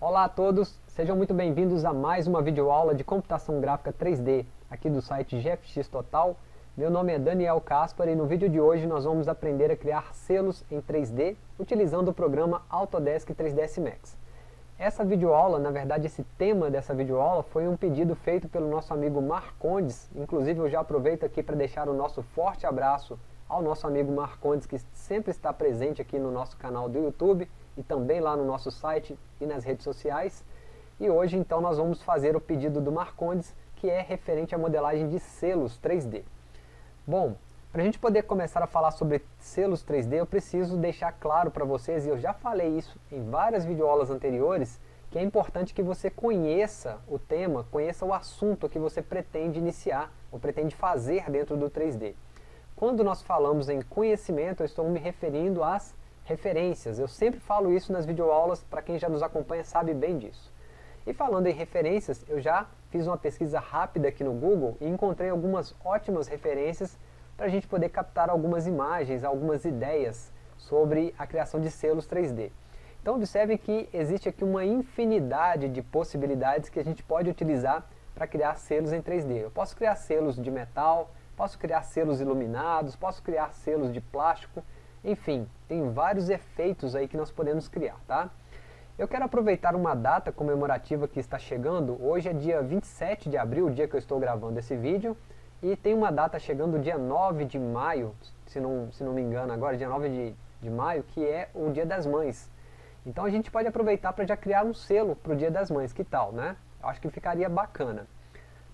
Olá a todos, sejam muito bem-vindos a mais uma videoaula de computação gráfica 3D aqui do site GFX Total. Meu nome é Daniel Caspar e no vídeo de hoje nós vamos aprender a criar selos em 3D utilizando o programa Autodesk 3ds Max. Essa videoaula, na verdade esse tema dessa videoaula foi um pedido feito pelo nosso amigo Marcondes, inclusive eu já aproveito aqui para deixar o nosso forte abraço ao nosso amigo Marcondes que sempre está presente aqui no nosso canal do YouTube e também lá no nosso site e nas redes sociais. E hoje então nós vamos fazer o pedido do Marcondes, que é referente à modelagem de selos 3D. Bom, para a gente poder começar a falar sobre selos 3D, eu preciso deixar claro para vocês, e eu já falei isso em várias videoaulas anteriores, que é importante que você conheça o tema, conheça o assunto que você pretende iniciar, ou pretende fazer dentro do 3D. Quando nós falamos em conhecimento, eu estou me referindo às referências. Eu sempre falo isso nas videoaulas, para quem já nos acompanha sabe bem disso. E falando em referências, eu já fiz uma pesquisa rápida aqui no Google e encontrei algumas ótimas referências para a gente poder captar algumas imagens, algumas ideias sobre a criação de selos 3D. Então observe que existe aqui uma infinidade de possibilidades que a gente pode utilizar para criar selos em 3D. Eu posso criar selos de metal, posso criar selos iluminados, posso criar selos de plástico, enfim, tem vários efeitos aí que nós podemos criar, tá? Eu quero aproveitar uma data comemorativa que está chegando, hoje é dia 27 de abril, o dia que eu estou gravando esse vídeo, e tem uma data chegando dia 9 de maio, se não, se não me engano agora, dia 9 de, de maio, que é o dia das mães. Então a gente pode aproveitar para já criar um selo para o dia das mães, que tal, né? Eu acho que ficaria bacana.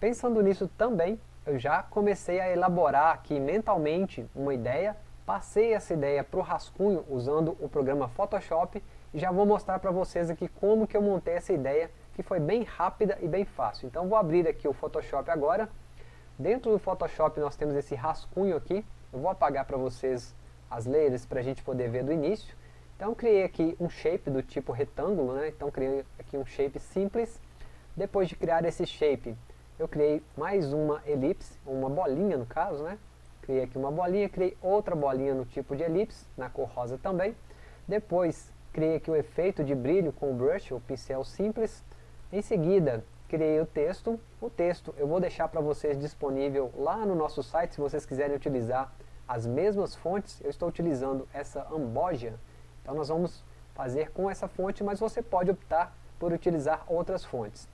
Pensando nisso também, eu já comecei a elaborar aqui mentalmente uma ideia Passei essa ideia para o rascunho usando o programa Photoshop e já vou mostrar para vocês aqui como que eu montei essa ideia, que foi bem rápida e bem fácil. Então vou abrir aqui o Photoshop agora. Dentro do Photoshop nós temos esse rascunho aqui. Eu vou apagar para vocês as layers para a gente poder ver do início. Então criei aqui um shape do tipo retângulo, né? então criei aqui um shape simples. Depois de criar esse shape, eu criei mais uma elipse, uma bolinha no caso, né? Criei aqui uma bolinha, criei outra bolinha no tipo de elipse, na cor rosa também. Depois, criei aqui o efeito de brilho com o brush, o pincel simples. Em seguida, criei o texto. O texto eu vou deixar para vocês disponível lá no nosso site, se vocês quiserem utilizar as mesmas fontes. Eu estou utilizando essa Ambogia, então nós vamos fazer com essa fonte, mas você pode optar por utilizar outras fontes.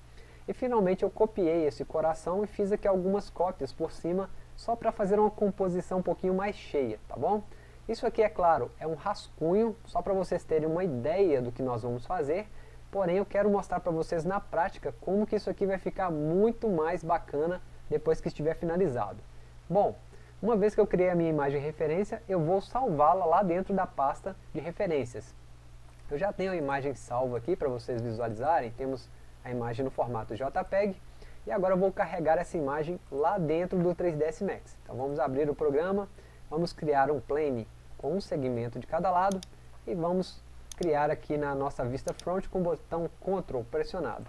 E finalmente eu copiei esse coração e fiz aqui algumas cópias por cima só para fazer uma composição um pouquinho mais cheia, tá bom? Isso aqui, é claro, é um rascunho, só para vocês terem uma ideia do que nós vamos fazer, porém eu quero mostrar para vocês na prática como que isso aqui vai ficar muito mais bacana depois que estiver finalizado. Bom, uma vez que eu criei a minha imagem de referência, eu vou salvá-la lá dentro da pasta de referências. Eu já tenho a imagem salva aqui para vocês visualizarem, temos a imagem no formato JPEG, e agora eu vou carregar essa imagem lá dentro do 3ds Max. Então vamos abrir o programa, vamos criar um plane com um segmento de cada lado e vamos criar aqui na nossa vista front com o botão Ctrl pressionado.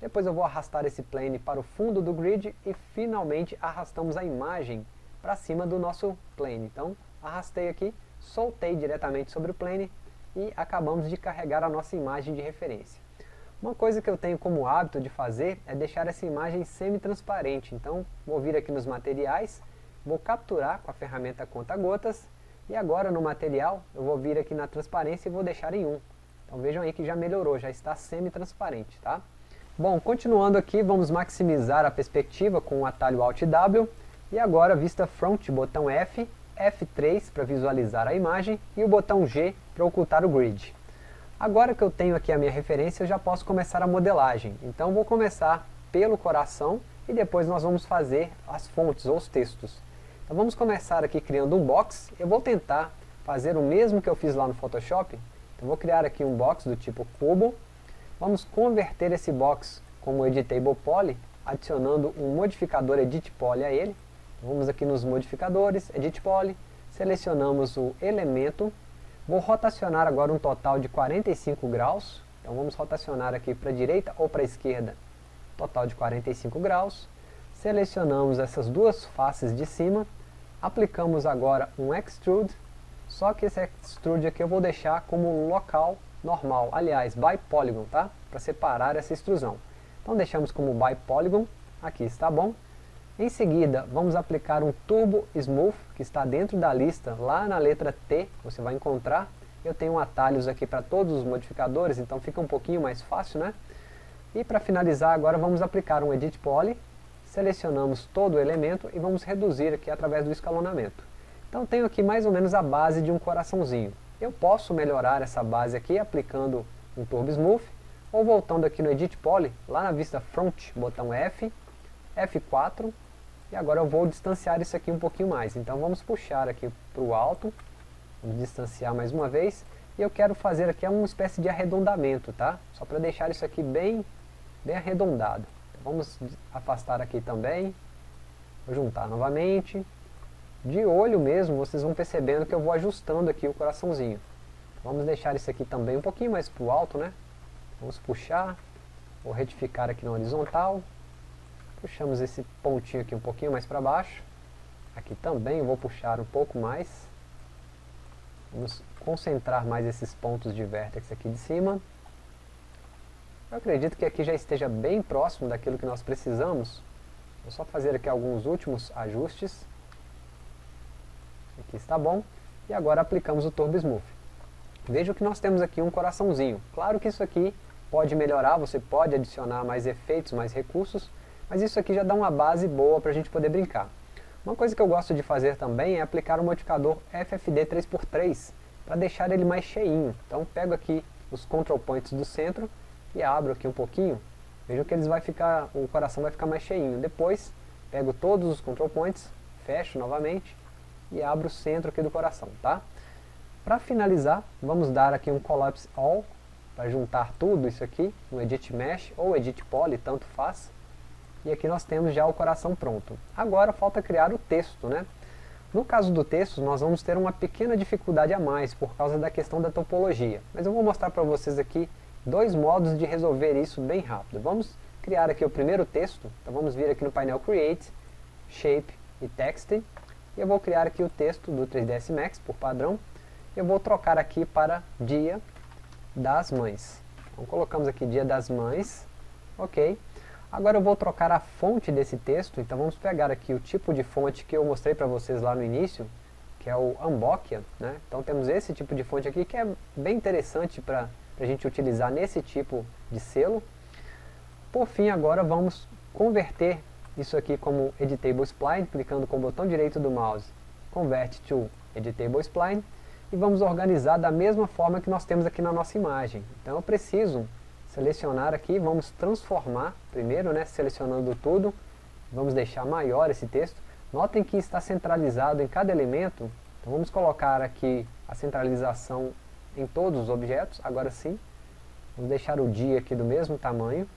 Depois eu vou arrastar esse plane para o fundo do grid e finalmente arrastamos a imagem para cima do nosso plane. Então arrastei aqui, soltei diretamente sobre o plane e acabamos de carregar a nossa imagem de referência. Uma coisa que eu tenho como hábito de fazer é deixar essa imagem semi-transparente. Então, vou vir aqui nos materiais, vou capturar com a ferramenta conta-gotas, e agora no material, eu vou vir aqui na transparência e vou deixar em 1. Então vejam aí que já melhorou, já está semi-transparente, tá? Bom, continuando aqui, vamos maximizar a perspectiva com o atalho Alt W, e agora vista front, botão F, F3 para visualizar a imagem, e o botão G para ocultar o grid. Agora que eu tenho aqui a minha referência, eu já posso começar a modelagem. Então vou começar pelo coração e depois nós vamos fazer as fontes ou os textos. Então vamos começar aqui criando um box. Eu vou tentar fazer o mesmo que eu fiz lá no Photoshop. Então vou criar aqui um box do tipo cubo. Vamos converter esse box como Editable Poly, adicionando um modificador Edit Poly a ele. Vamos aqui nos modificadores, Edit Poly, selecionamos o elemento Vou rotacionar agora um total de 45 graus. Então vamos rotacionar aqui para a direita ou para a esquerda. Total de 45 graus. Selecionamos essas duas faces de cima. Aplicamos agora um Extrude. Só que esse Extrude aqui eu vou deixar como local normal, aliás, by polygon, tá? Para separar essa extrusão. Então deixamos como by polygon, aqui está bom. Em seguida, vamos aplicar um Turbo Smooth, que está dentro da lista, lá na letra T, você vai encontrar. Eu tenho atalhos aqui para todos os modificadores, então fica um pouquinho mais fácil, né? E para finalizar agora vamos aplicar um Edit Poly, selecionamos todo o elemento e vamos reduzir aqui através do escalonamento. Então tenho aqui mais ou menos a base de um coraçãozinho. Eu posso melhorar essa base aqui aplicando um Turbo Smooth, ou voltando aqui no Edit Poly, lá na vista Front, botão F, F4, e agora eu vou distanciar isso aqui um pouquinho mais. Então vamos puxar aqui para o alto, vamos distanciar mais uma vez, e eu quero fazer aqui uma espécie de arredondamento, tá? Só para deixar isso aqui bem, bem arredondado. Então, vamos afastar aqui também, vou juntar novamente. De olho mesmo, vocês vão percebendo que eu vou ajustando aqui o coraçãozinho. Vamos deixar isso aqui também um pouquinho mais para o alto, né? Vamos puxar, vou retificar aqui na horizontal, Puxamos esse pontinho aqui um pouquinho mais para baixo. Aqui também vou puxar um pouco mais. Vamos concentrar mais esses pontos de vértex aqui de cima. Eu acredito que aqui já esteja bem próximo daquilo que nós precisamos. Vou só fazer aqui alguns últimos ajustes. Aqui está bom. E agora aplicamos o Turbo Smooth. Veja que nós temos aqui um coraçãozinho. Claro que isso aqui pode melhorar, você pode adicionar mais efeitos, mais recursos, mas isso aqui já dá uma base boa para a gente poder brincar. Uma coisa que eu gosto de fazer também é aplicar o modificador FFD 3x3 para deixar ele mais cheinho. Então pego aqui os control points do centro e abro aqui um pouquinho. Vejam que eles vai ficar, o coração vai ficar mais cheinho. Depois pego todos os control points, fecho novamente e abro o centro aqui do coração, tá? Para finalizar, vamos dar aqui um Collapse All para juntar tudo isso aqui no Edit Mesh ou Edit Poly, tanto faz. E aqui nós temos já o coração pronto. Agora falta criar o texto, né? No caso do texto, nós vamos ter uma pequena dificuldade a mais por causa da questão da topologia. Mas eu vou mostrar para vocês aqui dois modos de resolver isso bem rápido. Vamos criar aqui o primeiro texto. Então vamos vir aqui no painel Create, Shape e Text. E eu vou criar aqui o texto do 3ds Max por padrão. Eu vou trocar aqui para Dia das Mães. Então colocamos aqui Dia das Mães. Ok. Agora eu vou trocar a fonte desse texto, então vamos pegar aqui o tipo de fonte que eu mostrei para vocês lá no início, que é o Ambokia, né? Então temos esse tipo de fonte aqui que é bem interessante para a gente utilizar nesse tipo de selo. Por fim, agora vamos converter isso aqui como Editable Spline, clicando com o botão direito do mouse, Convert to Editable Spline, e vamos organizar da mesma forma que nós temos aqui na nossa imagem. Então eu preciso selecionar aqui, vamos transformar primeiro, né, selecionando tudo, vamos deixar maior esse texto. Notem que está centralizado em cada elemento, então vamos colocar aqui a centralização em todos os objetos, agora sim. Vamos deixar o dia aqui do mesmo tamanho.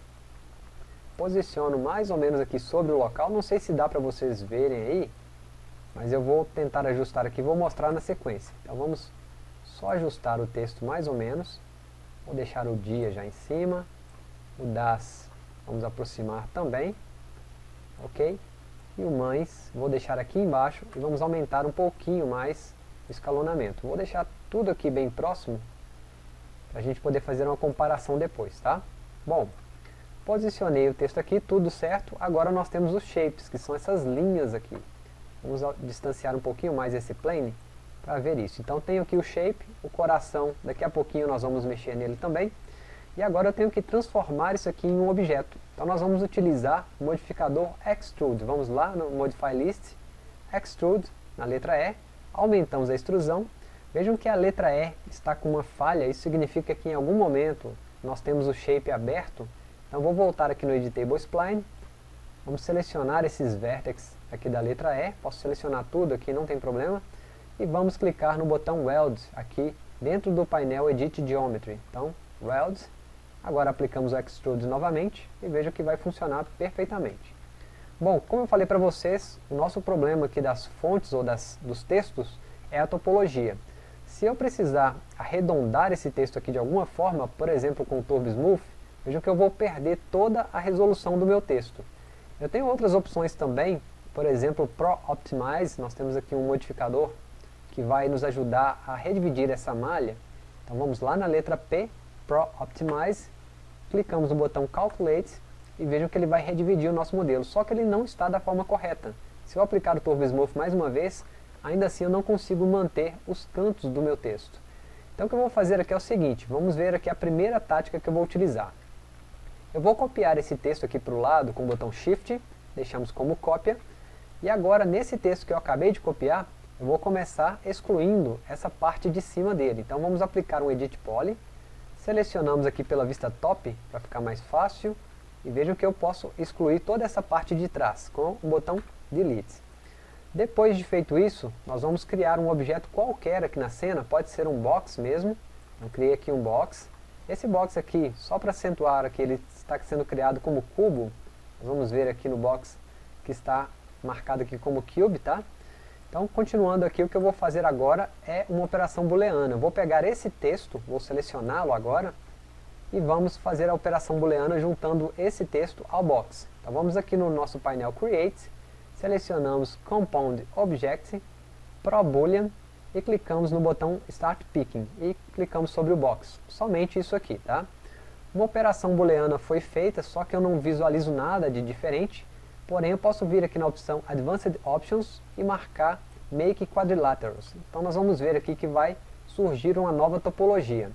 Posiciono mais ou menos aqui sobre o local, não sei se dá para vocês verem aí, mas eu vou tentar ajustar aqui, vou mostrar na sequência. Então vamos só ajustar o texto mais ou menos. Vou deixar o dia já em cima. O das vamos aproximar também. Ok? E o mães vou deixar aqui embaixo e vamos aumentar um pouquinho mais o escalonamento. Vou deixar tudo aqui bem próximo para a gente poder fazer uma comparação depois, tá? Bom, posicionei o texto aqui, tudo certo. Agora nós temos os shapes, que são essas linhas aqui. Vamos distanciar um pouquinho mais esse plane para ver isso. Então tenho aqui o shape, o coração, daqui a pouquinho nós vamos mexer nele também. E agora eu tenho que transformar isso aqui em um objeto. Então nós vamos utilizar o modificador Extrude. Vamos lá no Modify List, Extrude, na letra E, aumentamos a extrusão. Vejam que a letra E está com uma falha, isso significa que em algum momento nós temos o shape aberto. Então vou voltar aqui no Editable Spline, vamos selecionar esses vértices aqui da letra E, posso selecionar tudo aqui, não tem problema e vamos clicar no botão Weld aqui dentro do painel Edit Geometry. Então, Weld, agora aplicamos o Extrude novamente e veja que vai funcionar perfeitamente. Bom, como eu falei para vocês, o nosso problema aqui das fontes ou das, dos textos é a topologia. Se eu precisar arredondar esse texto aqui de alguma forma, por exemplo com o Turbo Smooth, vejam que eu vou perder toda a resolução do meu texto. Eu tenho outras opções também, por exemplo, Pro Optimize, nós temos aqui um modificador que vai nos ajudar a redividir essa malha. Então vamos lá na letra P, Pro Optimize, clicamos no botão Calculate e vejam que ele vai redividir o nosso modelo, só que ele não está da forma correta. Se eu aplicar o Turbo Smooth mais uma vez, ainda assim eu não consigo manter os cantos do meu texto. Então o que eu vou fazer aqui é o seguinte, vamos ver aqui a primeira tática que eu vou utilizar. Eu vou copiar esse texto aqui para o lado com o botão Shift, deixamos como cópia, e agora nesse texto que eu acabei de copiar, eu vou começar excluindo essa parte de cima dele. Então vamos aplicar um Edit Poly, selecionamos aqui pela vista top, para ficar mais fácil, e vejam que eu posso excluir toda essa parte de trás, com o botão Delete. Depois de feito isso, nós vamos criar um objeto qualquer aqui na cena, pode ser um box mesmo, eu criei aqui um box. Esse box aqui, só para acentuar que ele está sendo criado como cubo, nós vamos ver aqui no box que está marcado aqui como cube, tá? Então, continuando aqui, o que eu vou fazer agora é uma operação booleana. Eu vou pegar esse texto, vou selecioná-lo agora, e vamos fazer a operação booleana juntando esse texto ao box. Então vamos aqui no nosso painel Create, selecionamos Compound Object, Pro Boolean, e clicamos no botão Start Picking, e clicamos sobre o box. Somente isso aqui, tá? Uma operação booleana foi feita, só que eu não visualizo nada de diferente, Porém, eu posso vir aqui na opção Advanced Options e marcar Make Quadrilaterals. Então nós vamos ver aqui que vai surgir uma nova topologia.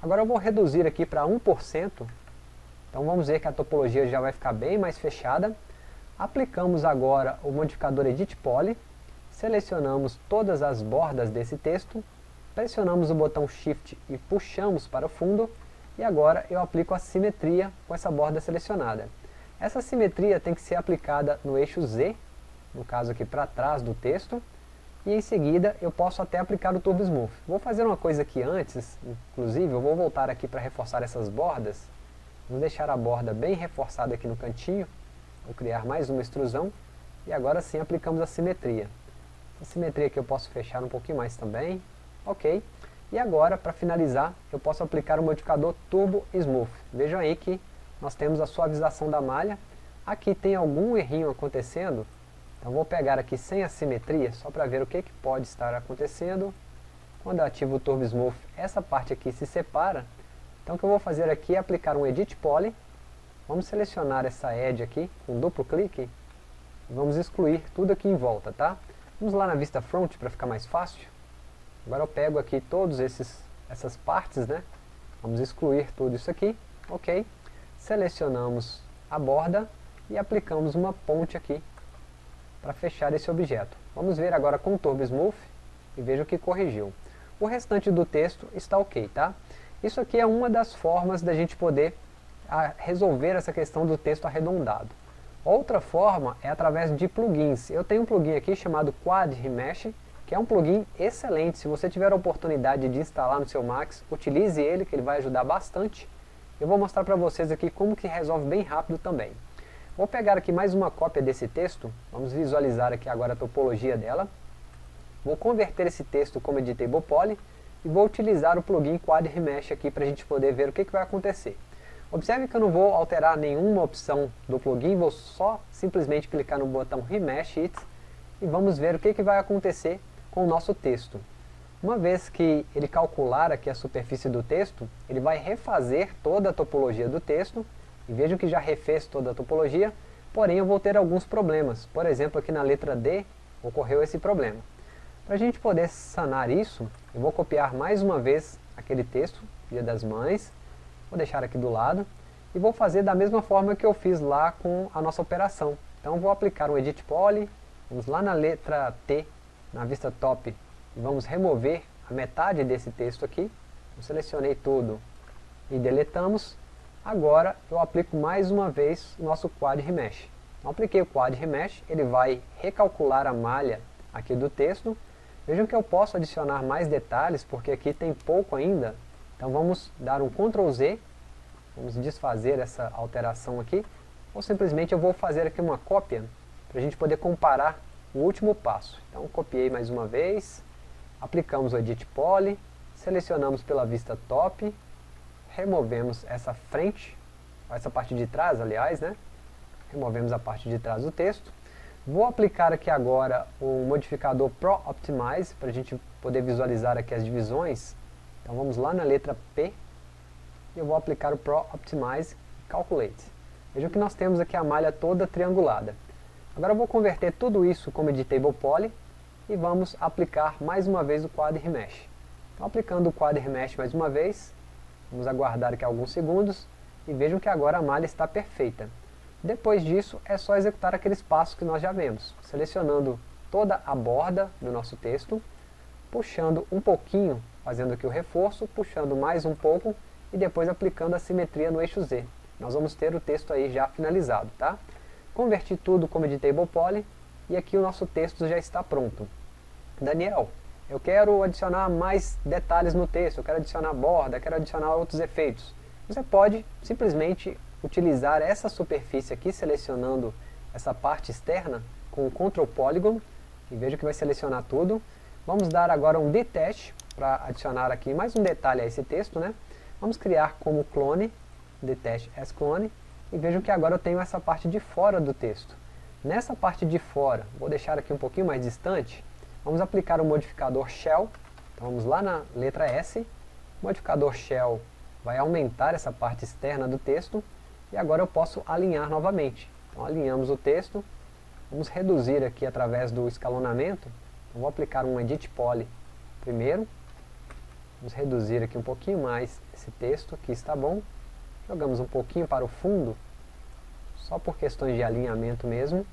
Agora eu vou reduzir aqui para 1%. Então vamos ver que a topologia já vai ficar bem mais fechada. Aplicamos agora o modificador Edit Poly. Selecionamos todas as bordas desse texto. Pressionamos o botão Shift e puxamos para o fundo. E agora eu aplico a simetria com essa borda selecionada. Essa simetria tem que ser aplicada no eixo Z, no caso aqui para trás do texto, e em seguida eu posso até aplicar o Turbo Smooth. Vou fazer uma coisa aqui antes, inclusive eu vou voltar aqui para reforçar essas bordas, vou deixar a borda bem reforçada aqui no cantinho, vou criar mais uma extrusão, e agora sim aplicamos a simetria. Essa simetria aqui eu posso fechar um pouquinho mais também, ok. E agora, para finalizar, eu posso aplicar o modificador Turbo Smooth. Vejam aí que nós temos a suavização da malha. Aqui tem algum errinho acontecendo, então vou pegar aqui sem assimetria, só para ver o que, que pode estar acontecendo. Quando eu ativo o Turbo Smooth, essa parte aqui se separa. Então o que eu vou fazer aqui é aplicar um Edit Poly. Vamos selecionar essa edge aqui, com duplo clique. Vamos excluir tudo aqui em volta, tá? Vamos lá na vista front para ficar mais fácil. Agora eu pego aqui todas essas partes, né? Vamos excluir tudo isso aqui, ok selecionamos a borda e aplicamos uma ponte aqui para fechar esse objeto. Vamos ver agora com o Turbo Smooth e veja o que corrigiu. O restante do texto está ok, tá? Isso aqui é uma das formas da gente poder resolver essa questão do texto arredondado. Outra forma é através de plugins. Eu tenho um plugin aqui chamado Quad Remesh, que é um plugin excelente. Se você tiver a oportunidade de instalar no seu Max, utilize ele, que ele vai ajudar bastante eu vou mostrar para vocês aqui como que resolve bem rápido também. Vou pegar aqui mais uma cópia desse texto, vamos visualizar aqui agora a topologia dela. Vou converter esse texto como Editable Poly e vou utilizar o plugin Quad Remesh aqui para a gente poder ver o que, que vai acontecer. Observe que eu não vou alterar nenhuma opção do plugin, vou só simplesmente clicar no botão Remesh It e vamos ver o que, que vai acontecer com o nosso texto. Uma vez que ele calcular aqui a superfície do texto, ele vai refazer toda a topologia do texto, e vejam que já refez toda a topologia, porém eu vou ter alguns problemas. Por exemplo, aqui na letra D, ocorreu esse problema. Para a gente poder sanar isso, eu vou copiar mais uma vez aquele texto, Dia das Mães, vou deixar aqui do lado, e vou fazer da mesma forma que eu fiz lá com a nossa operação. Então vou aplicar um Edit Poly, vamos lá na letra T, na vista top, vamos remover a metade desse texto aqui. Eu selecionei tudo e deletamos. Agora eu aplico mais uma vez o nosso Quad Remesh. Então, apliquei o Quad Remesh, ele vai recalcular a malha aqui do texto. Vejam que eu posso adicionar mais detalhes, porque aqui tem pouco ainda. Então vamos dar um Ctrl Z, vamos desfazer essa alteração aqui, ou simplesmente eu vou fazer aqui uma cópia, para a gente poder comparar o último passo. Então copiei mais uma vez, aplicamos o Edit Poly, selecionamos pela vista top, removemos essa frente, essa parte de trás, aliás, né? Removemos a parte de trás do texto. Vou aplicar aqui agora o modificador Pro Optimize, para a gente poder visualizar aqui as divisões. Então vamos lá na letra P, e eu vou aplicar o Pro Optimize Calculate. Vejam que nós temos aqui a malha toda triangulada. Agora eu vou converter tudo isso como Editable Poly, e vamos aplicar mais uma vez o Quad Remesh. Então aplicando o Quad Remesh mais uma vez, vamos aguardar aqui alguns segundos, e vejam que agora a malha está perfeita. Depois disso, é só executar aqueles passos que nós já vemos, selecionando toda a borda do nosso texto, puxando um pouquinho, fazendo aqui o reforço, puxando mais um pouco, e depois aplicando a simetria no eixo Z. Nós vamos ter o texto aí já finalizado, tá? Converti tudo como Editable Poly, e aqui o nosso texto já está pronto. Daniel, eu quero adicionar mais detalhes no texto, eu quero adicionar borda, quero adicionar outros efeitos. Você pode simplesmente utilizar essa superfície aqui, selecionando essa parte externa com o Ctrl Polygon, e veja que vai selecionar tudo. Vamos dar agora um detach para adicionar aqui mais um detalhe a esse texto, né? Vamos criar como clone, detach as clone, e vejam que agora eu tenho essa parte de fora do texto. Nessa parte de fora, vou deixar aqui um pouquinho mais distante, vamos aplicar o modificador shell, então vamos lá na letra S, o modificador shell vai aumentar essa parte externa do texto, e agora eu posso alinhar novamente. Então alinhamos o texto, vamos reduzir aqui através do escalonamento, então, vou aplicar um Edit Poly primeiro, vamos reduzir aqui um pouquinho mais esse texto, aqui está bom, jogamos um pouquinho para o fundo, só por questões de alinhamento mesmo,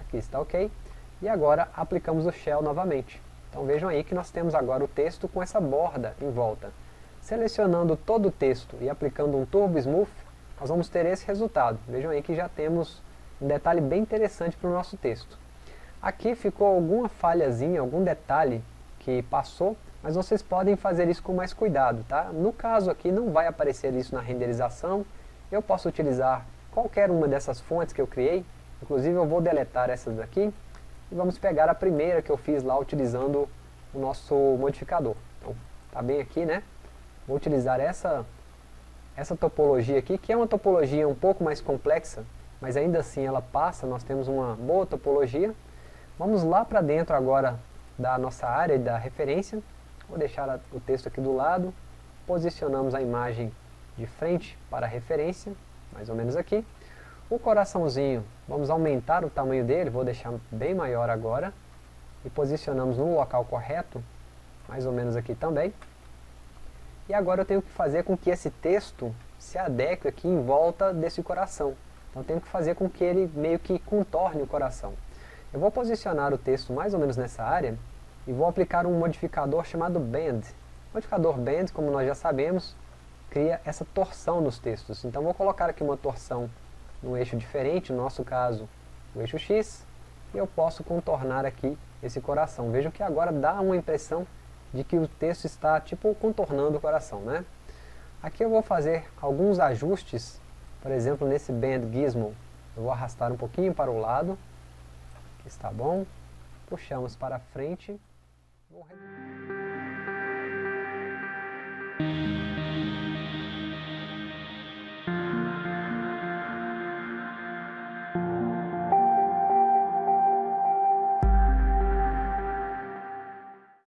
aqui está ok, e agora aplicamos o Shell novamente. Então vejam aí que nós temos agora o texto com essa borda em volta. Selecionando todo o texto e aplicando um Turbo Smooth, nós vamos ter esse resultado. Vejam aí que já temos um detalhe bem interessante para o nosso texto. Aqui ficou alguma falhazinha, algum detalhe que passou, mas vocês podem fazer isso com mais cuidado, tá? No caso aqui não vai aparecer isso na renderização, eu posso utilizar qualquer uma dessas fontes que eu criei, inclusive eu vou deletar essas daqui, e vamos pegar a primeira que eu fiz lá utilizando o nosso modificador. Então, tá bem aqui, né? Vou utilizar essa, essa topologia aqui, que é uma topologia um pouco mais complexa, mas ainda assim ela passa, nós temos uma boa topologia. Vamos lá para dentro agora da nossa área da referência, vou deixar o texto aqui do lado, posicionamos a imagem de frente para a referência, mais ou menos aqui. O coraçãozinho, vamos aumentar o tamanho dele, vou deixar bem maior agora, e posicionamos no local correto, mais ou menos aqui também. E agora eu tenho que fazer com que esse texto se adeque aqui em volta desse coração. Então tenho que fazer com que ele meio que contorne o coração. Eu vou posicionar o texto mais ou menos nessa área e vou aplicar um modificador chamado Bend. O modificador Bend, como nós já sabemos, cria essa torção nos textos. Então vou colocar aqui uma torção no eixo diferente, no nosso caso o eixo X, e eu posso contornar aqui esse coração. Vejam que agora dá uma impressão de que o texto está tipo contornando o coração, né? Aqui eu vou fazer alguns ajustes, por exemplo, nesse Bend Gizmo, eu vou arrastar um pouquinho para o lado, que está bom, puxamos para frente, vou